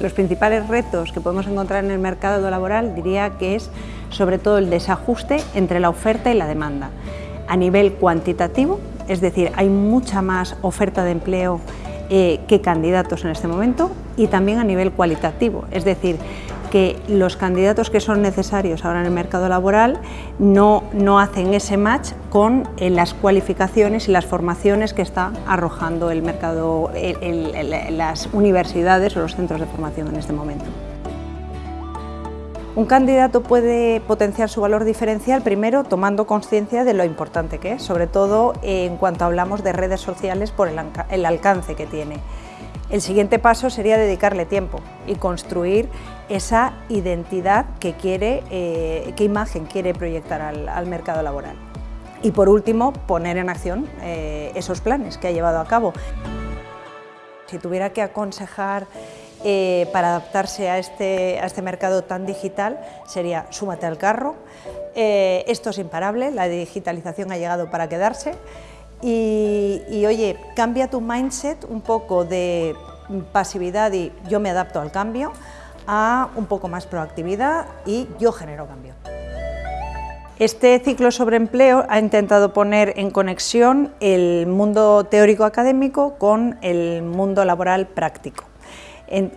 Los principales retos que podemos encontrar en el mercado laboral diría que es sobre todo el desajuste entre la oferta y la demanda. A nivel cuantitativo, es decir, hay mucha más oferta de empleo eh, que candidatos en este momento y también a nivel cualitativo, es decir, que los candidatos que son necesarios ahora en el mercado laboral no, no hacen ese match con eh, las cualificaciones y las formaciones que está arrojando el mercado, las universidades o los centros de formación en este momento. Un candidato puede potenciar su valor diferencial primero tomando conciencia de lo importante que es, sobre todo en cuanto hablamos de redes sociales por el alcance que tiene. El siguiente paso sería dedicarle tiempo y construir esa identidad que quiere, eh, qué imagen quiere proyectar al, mercado laboral. Y por último, poner en acción eh, esos planes que ha llevado a cabo. Si tuviera que aconsejar eh, para adaptarse a este, a este mercado tan digital sería súmate al carro, esto es imparable, la digitalización ha llegado para quedarse, y, oye, cambia tu mindset un poco de pasividad y yo me adapto al cambio a un poco más proactividad y yo genero cambio. Este ciclo sobre empleo ha intentado poner en conexión el mundo teórico académico con el mundo laboral práctico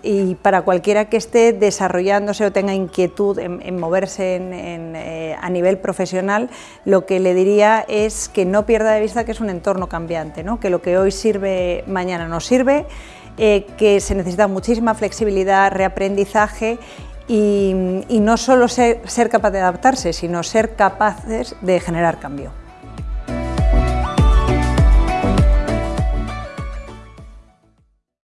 y para cualquiera que esté desarrollándose o tenga inquietud en, moverse eh, a nivel profesional, lo que le diría es que no pierda de vista que es un entorno cambiante, que lo que hoy sirve mañana no sirve, eh, que se necesita muchísima flexibilidad, reaprendizaje y, no solo ser capaz de adaptarse, sino ser capaces de generar cambio.